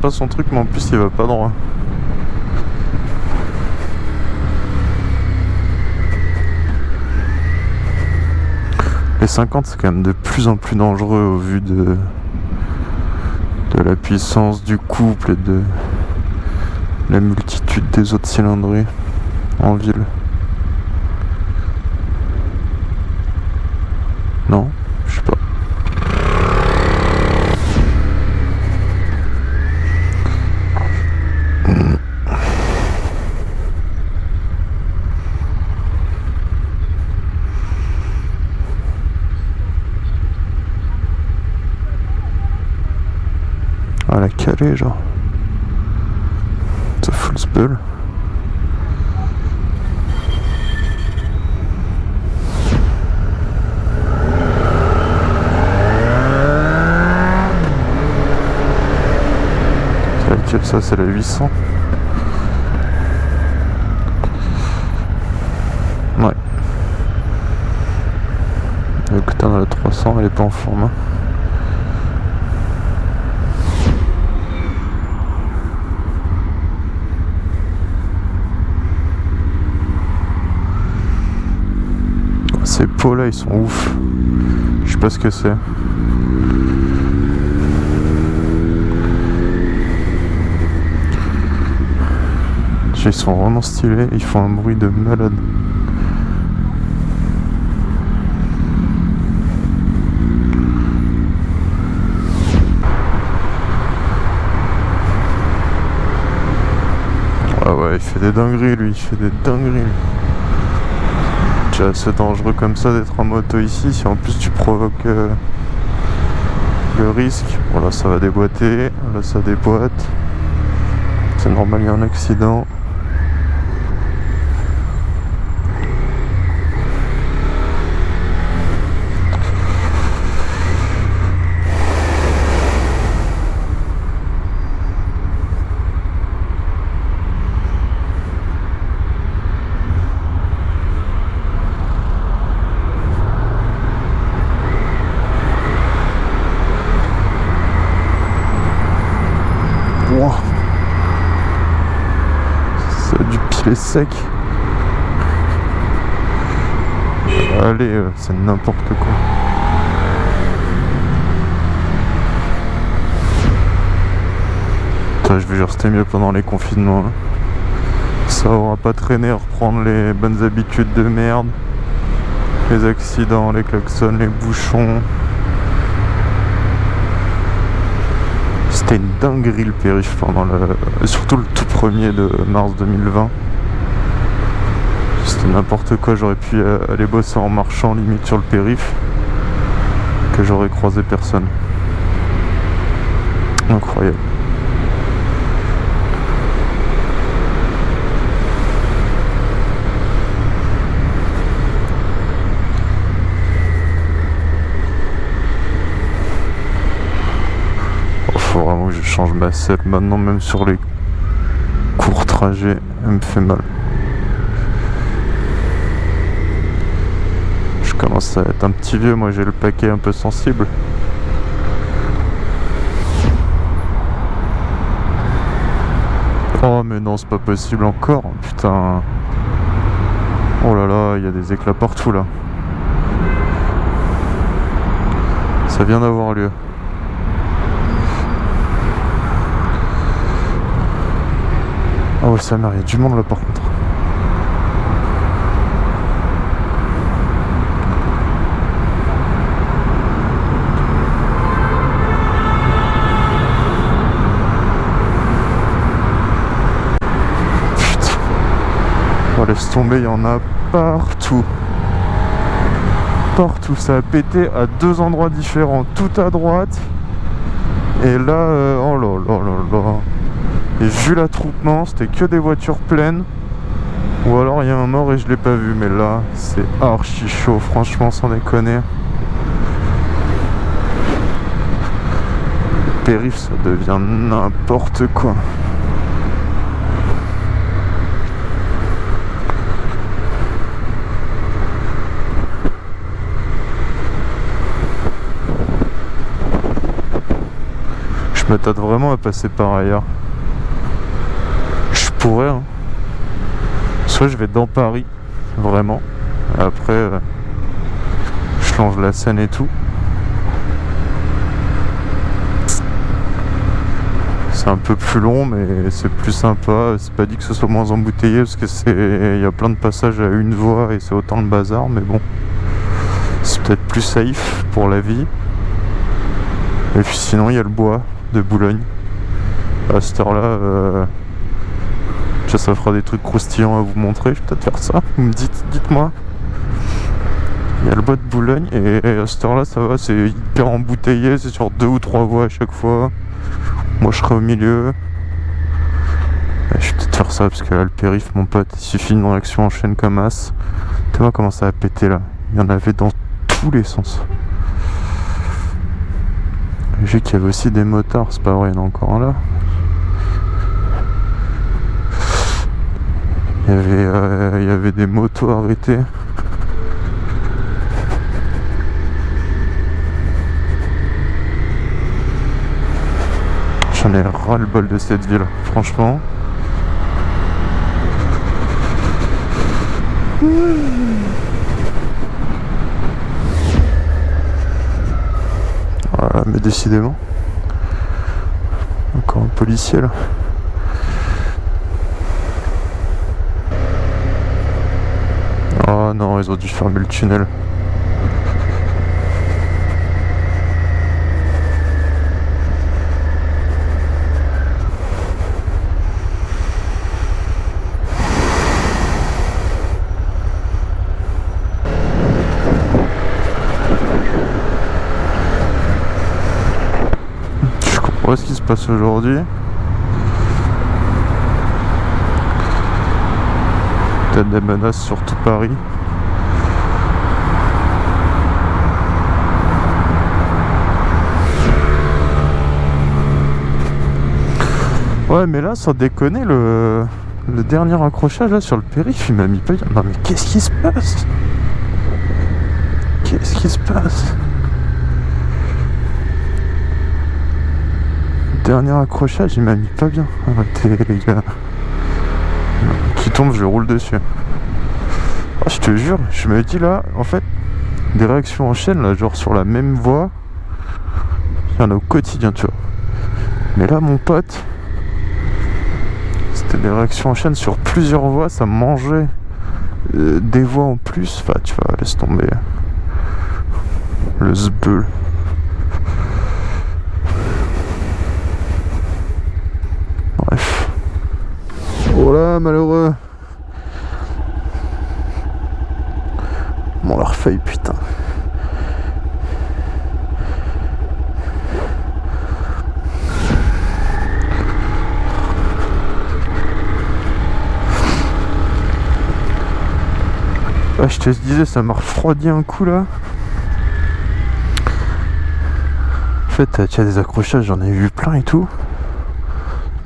pas son truc, mais en plus il va pas droit. Les 50 c'est quand même de plus en plus dangereux au vu de, de la puissance du couple et de la multitude des autres cylindrées en ville. La calée genre. Ça fout le. C'est laquelle ça C'est la 800 Ouais. Écoute, on a la 300, elle est pas en format. Ces pots là ils sont ouf. Je sais pas ce que c'est. Ils sont vraiment stylés, ils font un bruit de malade. Ah ouais, il fait des dingueries lui, il fait des dingueries. Déjà c'est dangereux comme ça d'être en moto ici, si en plus tu provoques euh, le risque. Bon là ça va déboîter, là ça déboîte. C'est normal, il y a un accident. Wow. Ça a du pied sec. Allez, euh, c'est n'importe quoi. Je vais juste rester mieux pendant les confinements. hein. Ça aura pas traîné à reprendre les bonnes habitudes de merde. Les accidents, les klaxons, les bouchons. C'était une dinguerie le périph pendant le. Surtout le tout premier de mars 2020. N'importe quoi, j'aurais pu euh, aller bosser en marchant limite sur le périph. Que j'aurais croisé personne. Incroyable. Oh, Faut vraiment que je change ma selle maintenant, même sur les courts trajets, elle me fait mal. Commence à être un petit vieux, moi j'ai le paquet un peu sensible. Oh mais non, c'est pas possible encore, putain. Oh là là, il y a des éclats partout là. Ça vient d'avoir lieu. Ouais, ça mère, il y a du monde là par contre. Putain. Oh, laisse tomber, il y en a partout. Partout, ça a pété à deux endroits différents. Tout à droite. Et là, euh, oh là là là là. Et vu l'attroupement, c'était que des voitures pleines. Ou alors il y a un mort et je l'ai pas vu. Mais là, c'est archi chaud, franchement, sans déconner. Périph', ça devient n'importe quoi. Je m'attends vraiment à passer par ailleurs. Je pourrais, hein. Soit je vais dans Paris, vraiment. Après, euh, je change la scène et tout. C'est un peu plus long, mais c'est plus sympa. C'est pas dit que ce soit moins embouteillé parce que c'est, il y a plein de passages à une voie et c'est autant le bazar, mais bon, c'est peut-être plus safe pour la vie. Et puis sinon, il y a le bois Boulogne. À cette heure-là, euh, ça fera des trucs croustillants à vous montrer. Je vais peut-être faire ça. Vous me dites, dites-moi. Il y a le bois de Boulogne et à cette heure-là, ça va. C'est hyper embouteillé. C'est sur deux ou trois voies à chaque fois. Moi, je serai au milieu. je vais peut-être faire ça parce que là, le périph', mon pote, il suffit d'une réaction en chaîne comme as. Tu vois comment ça a pété là. Il y en avait dans tous les sens. J'ai vu qu'il y avait aussi des motards, c'est pas vrai, il y en a encore un là. Il y avait, euh, il y avait des motos arrêtées. J'en ai ras le bol de cette ville, franchement. Mais décidément. Encore un policier là. Oh non, ils ont dû fermer le tunnel. Je comprends aujourd'hui. Peut-être des menaces sur tout Paris. Ouais mais là sans déconner le, le dernier accrochage là sur le périph il m'a mis pas Non mais qu'est-ce qui se passe? Qu'est-ce qui se passe? Dernier accrochage il m'a mis pas bien Arrêtez les gars Qui tombe je roule dessus ah, Je te jure je me dis là en fait Des réactions en chaîne là genre sur la même voie Il y en a au quotidien tu vois Mais là mon pote c'était des réactions en chaîne sur plusieurs voies, ça mangeait euh, des voies en plus. Enfin, tu vois, laisse tomber. Le zbeul. Bref. Oh là, malheureux. Bon, leur feuille, putain. je te disais, ça m'a refroidi un coup là. En fait, tu as des accrochages, j'en ai vu plein et tout.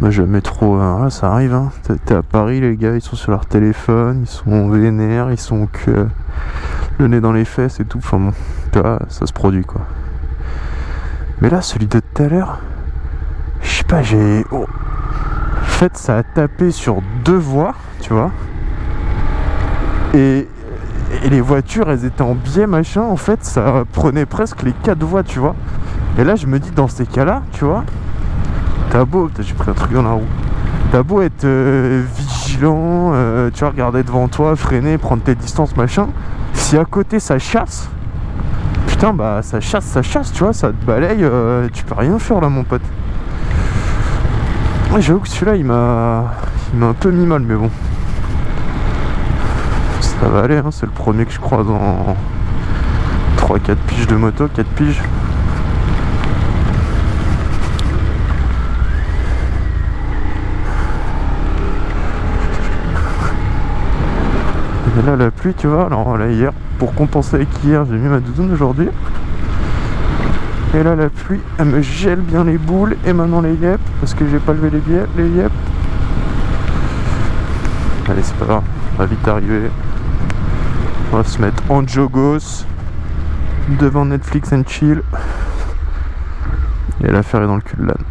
Moi, jamais trop. Hein. ça arrive. Hein. T'es à Paris, les gars, ils sont sur leur téléphone, ils sont vénères, ils sont que le nez dans les fesses et tout. Enfin bon, tu vois, ça se produit quoi. Mais là, celui de tout à l'heure, je sais pas, j'ai. Oh. En fait, ça a tapé sur deux voies, tu vois. Et et les voitures elles étaient en biais machin en fait ça prenait presque les quatre voies tu vois et là je me dis dans ces cas là tu vois t'as beau j'ai pris un truc dans la roue. T'as beau être euh, vigilant euh, tu vois regarder devant toi freiner prendre tes distances machin. Si à côté ça chasse putain bah ça chasse ça chasse tu vois ça te balaye euh, tu peux rien faire là mon pote. J'avoue que celui-là il m'a il m'a un peu mis mal mais bon. Ça va aller, hein, c'est le premier que je croise en 3-4 piges de moto, 4 piges. Et là la pluie tu vois, alors là hier, pour compenser avec hier, j'ai mis ma doudoune aujourd'hui. Et là la pluie, elle me gèle bien les boules et maintenant les yep, parce que j'ai pas levé les yep. Allez c'est pas grave, on va vite arriver. On va se mettre en jogos devant Netflix and chill. Et l'affaire est dans le cul de l'âne.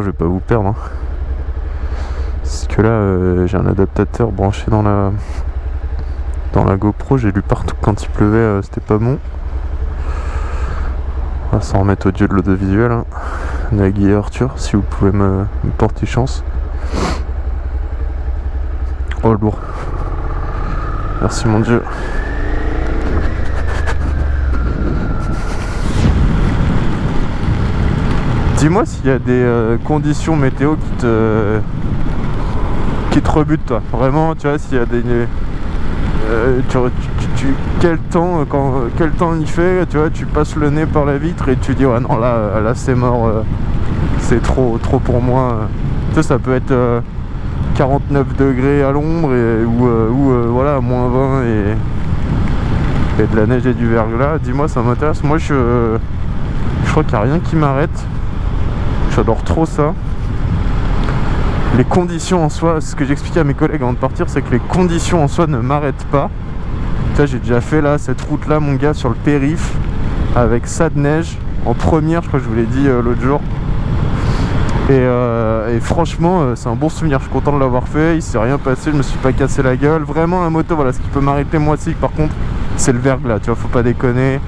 Je vais pas vous perdre. Hein. Parce que là, euh, j'ai un adaptateur branché dans la dans la GoPro. J'ai lu partout quand il pleuvait, euh, c'était pas bon. On va s'en remettre au dieu de l'audiovisuel. Hein. Nagui et Arthur, si vous pouvez me, me porter chance. Oh lourd. Merci mon dieu. Dis-moi s'il y a des euh, conditions météo qui te qui te rebutent toi. Vraiment, tu vois, s'il y a des euh, quel temps quand quel temps il fait, tu vois, tu passes le nez par la vitre et tu dis ouais non là là c'est mort, euh, c'est trop trop pour moi. Tu sais, ça peut être 49 degrés à l'ombre ou, ou voilà moins 20 et, et de la neige et du verglas. Dis-moi, ça m'intéresse. Moi je je crois qu'il n'y a rien qui m'arrête. J'adore trop ça. Les conditions en soi, ce que j'expliquais à mes collègues avant de partir, c'est que les conditions en soi ne m'arrêtent pas. J'ai déjà fait là, cette route là, mon gars, sur le périph, avec ça de neige, en première, je crois que je vous l'ai dit euh, l'autre jour. Et, euh, franchement, euh, c'est un bon souvenir. Je suis content de l'avoir fait. Il s'est rien passé. Je me suis pas cassé la gueule. Vraiment, un moto, voilà, ce qui peut m'arrêter moi aussi, par contre, c'est le verglas. Tu vois, faut pas déconner.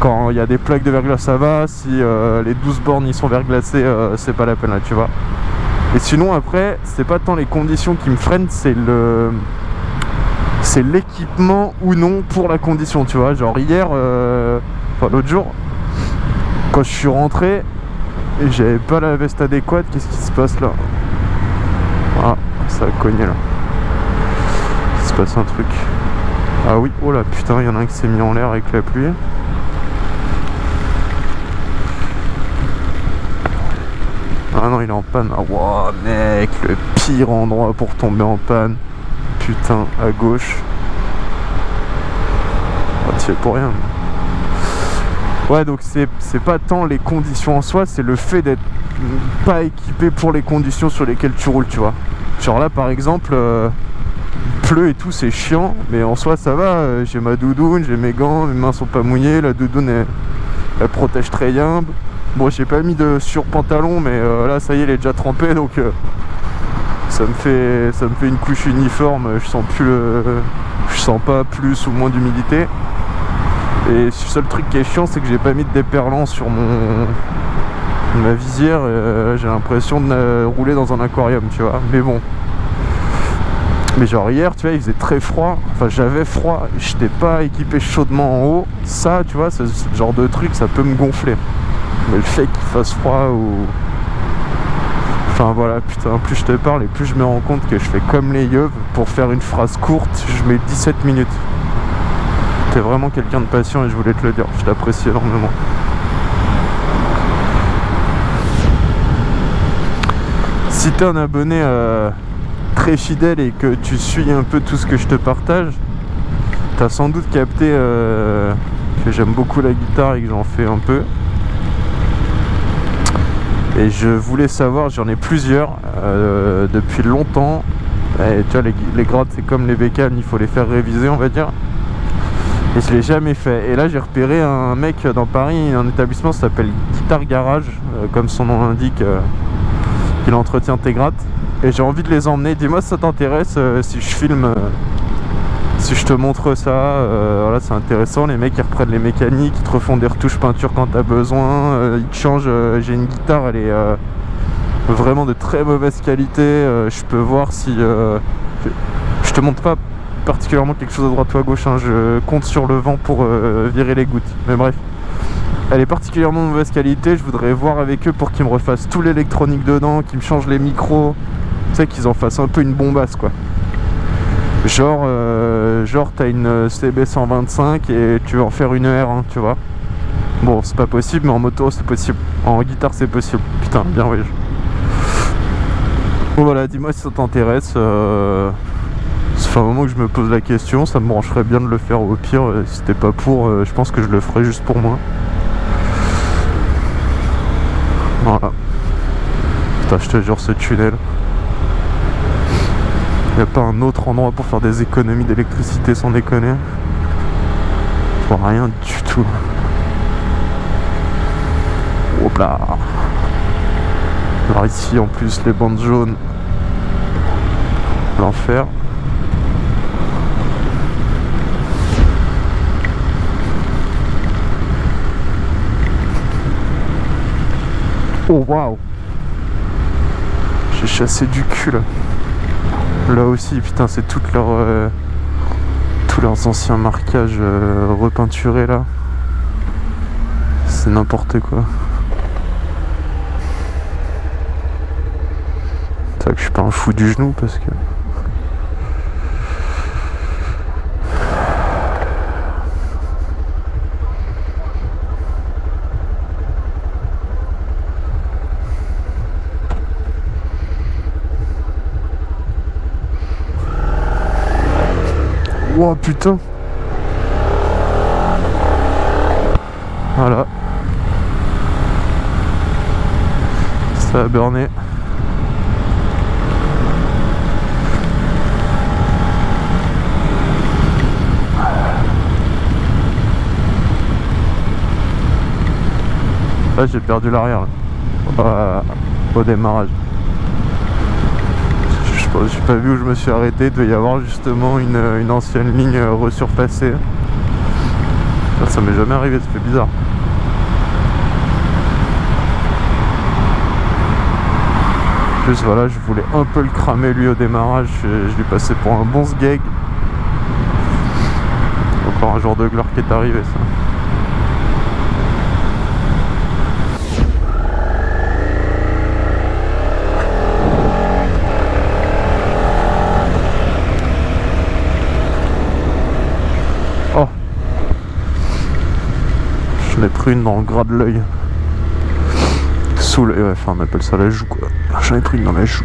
Quand il y a des plaques de verglas, ça va. Si euh, les 12 bornes ils sont verglacées, euh, c'est pas la peine là, tu vois. Et sinon, après, c'est pas tant les conditions qui me freinent, c'est le. C'est l'équipement ou non pour la condition, tu vois. Genre hier, euh, enfin l'autre jour, quand je suis rentré j'avais pas la veste adéquate, qu'est-ce qui se passe là? Ah, ça a cogné là. Il se passe un truc. Ah oui, oh là putain, il y en a un qui s'est mis en l'air avec la pluie. Ah non, il est en panne. Ah, wow, mec, le pire endroit pour tomber en panne. Putain, à gauche. Oh, tu pour rien. Ouais, donc c'est pas tant les conditions en soi, c'est le fait d'être pas équipé pour les conditions sur lesquelles tu roules, tu vois. Genre là, par exemple, pleut et tout, c'est chiant, mais en soi, ça va. Euh, j'ai ma doudoune, j'ai mes gants, mes mains sont pas mouillées, la doudoune, elle, elle protège très bien. Bon, j'ai pas mis de sur-pantalon, mais euh, là, ça y est, il est déjà trempé, donc euh, ça me fait ça me fait une couche uniforme. Je sens plus je sens pas plus ou moins d'humidité. Et le seul truc qui est chiant, c'est que j'ai pas mis de déperlant sur mon ma visière. Euh, j'ai l'impression de rouler dans un aquarium, tu vois. Mais bon. Mais genre hier, tu vois, il faisait très froid. Enfin, j'avais froid. J'étais pas équipé chaudement en haut. Ça, tu vois, ce genre de truc, ça peut me gonfler. Mais le fait qu'il fasse froid ou... Enfin voilà, putain, plus je te parle et plus je me rends compte que je fais comme les yeux. Pour faire une phrase courte, je mets 17 minutes. T'es vraiment quelqu'un de patient et je voulais te le dire. Je t'apprécie énormément. Si t'es un abonné euh, très fidèle et que tu suis un peu tout ce que je te partage, t'as sans doute capté euh, que j'aime beaucoup la guitare et que j'en fais un peu. Et je voulais savoir, j'en ai plusieurs euh, depuis longtemps. Et tu vois, les, les grattes, c'est comme les bécanes, il faut les faire réviser, on va dire. Et je l'ai jamais fait. Et là, j'ai repéré un mec dans Paris, un établissement s'appelle Guitar Garage, euh, comme son nom l'indique, euh, qu'il entretient tes grattes. Et j'ai envie de les emmener. Dis-moi si ça t'intéresse, si je filme si je te montre ça, euh, voilà, c'est intéressant. Les mecs ils reprennent les mécaniques, ils te refont des retouches peinture quand t'as besoin, euh, ils te changent. Euh, j'ai une guitare, elle est vraiment de très mauvaise qualité. je peux voir si. je te montre pas particulièrement quelque chose à droite ou à gauche, hein. je compte sur le vent pour virer les gouttes. Mais bref. Elle est particulièrement de mauvaise qualité, je voudrais voir avec eux pour qu'ils me refassent tout l'électronique dedans, qu'ils me changent les micros, tu sais qu'ils en fassent un peu une bombasse quoi. Genre, euh, genre t'as une CB125 et tu veux en faire une R1, tu vois. Bon, c'est pas possible, mais en moto, c'est possible. En guitare, c'est possible. Putain, bien oui. Bon, voilà, dis-moi si ça t'intéresse. Euh... Ça fait un moment que je me pose la question. Ça me brancherait bien de le faire au pire. Euh, si t'es pas pour, euh, je pense que je le ferai juste pour moi. Voilà. Putain, je te jure, ce tunnel. Il n'y a pas un autre endroit pour faire des économies d'électricité sans déconner. Vois rien du tout. Hop là Alors ici en plus les bandes jaunes. L'enfer. Oh waouh J'ai chassé du cul là. Là aussi, putain, c'est toutes leurs euh, tous leurs anciens marquages euh, repeinturés là. C'est n'importe quoi. C'est vrai que je suis pas un fou du genou parce que. Oh putain Voilà. Ça a burné. Là j'ai perdu l'arrière au démarrage. Je n'ai pas vu où je me suis arrêté, il devait y avoir justement une, ancienne ligne resurfacée. Ça, m'est jamais arrivé, ça fait bizarre. En plus voilà, je voulais un peu le cramer lui au démarrage, je, je lui passais pour un bon sgeg. Encore un jour de gloire qui est arrivé ça. pris une dans le gras de l'œil. Sous l'œil, enfin on appelle ça la joue quoi. J'en ai pris une dans la joue.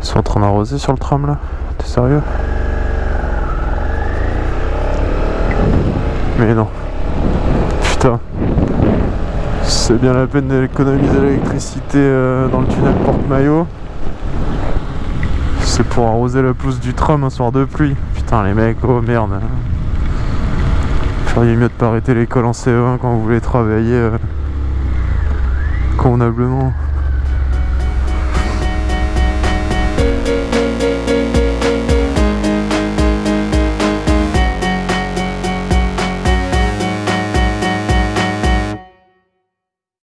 Ils sont en train d'arroser sur le tram là T'es sérieux? Mais non. Putain c'est bien la peine d'économiser l'électricité euh, dans le tunnel Porte-Maillot. C'est pour arroser la pelouse du tram un soir de pluie. Putain les mecs, oh merde. Feriez mieux de pas arrêter l'école en CE1 quand vous voulez travailler euh, convenablement.